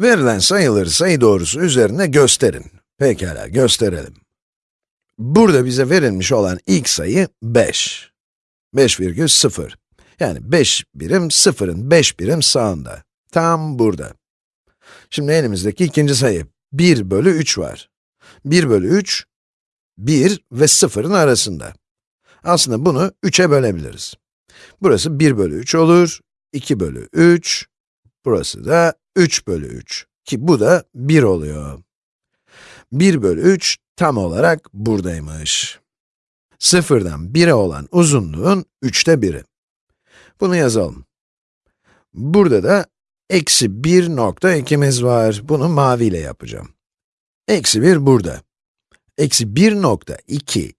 Verilen sayıları sayı doğrusu üzerine gösterin. Pekala, gösterelim. Burada bize verilmiş olan ilk sayı 5. 5,0. Yani 5 birim 0'ın 5 birim sağında. Tam burada. Şimdi elimizdeki ikinci sayı 1 bölü 3 var. 1 bölü 3, 1 ve 0'ın arasında. Aslında bunu 3'e bölebiliriz. Burası 1 bölü 3 olur, 2 bölü 3, burası da 3 bölü 3. Ki bu da 1 oluyor. 1 bölü 3 tam olarak buradaymış. Sıfırdan 1'e olan uzunluğun 3'te 1'i. Bunu yazalım. Burada da eksi 1.2'miz var. Bunu maviyle yapacağım. Eksi 1 burada. Eksi 1.2,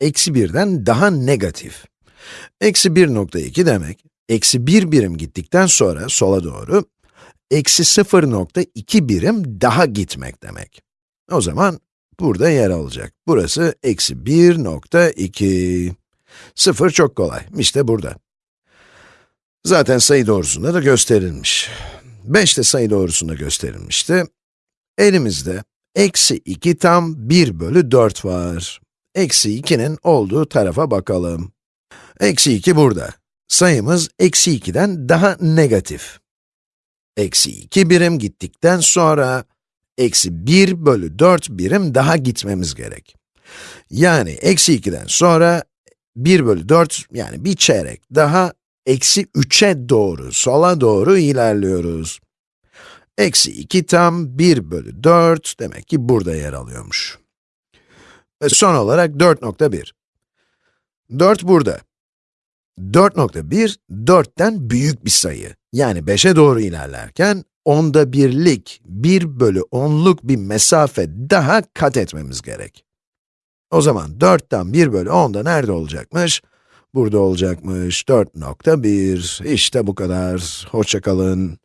eksi 1'den daha negatif. Eksi 1.2 demek, eksi 1 birim gittikten sonra sola doğru, eksi 0.2 birim daha gitmek demek. O zaman burada yer alacak. Burası eksi 1.2. 0 çok kolay, işte burada. Zaten sayı doğrusunda da gösterilmiş. 5 de sayı doğrusunda gösterilmişti. Elimizde eksi 2 tam 1 bölü 4 var. Eksi 2'nin olduğu tarafa bakalım. Eksi 2 burada. Sayımız eksi 2'den daha negatif. Eksi 2 birim gittikten sonra, eksi 1 bölü 4 birim daha gitmemiz gerek. Yani eksi 2'den sonra, 1 bölü 4, yani bir çeyrek daha, eksi 3'e doğru, sola doğru ilerliyoruz. Eksi 2 tam 1 bölü 4, demek ki burada yer alıyormuş. Ve son olarak 4.1. 4 burada. 4.1, 4'ten büyük bir sayı. Yani 5'e doğru ilerlerken, onda birlik, 1 bölü 10'luk bir mesafe daha kat etmemiz gerek. O zaman 4'ten 1 bölü 10 da nerede olacakmış? Burada olacakmış. 4.1. İşte bu kadar. Hoşça kalın.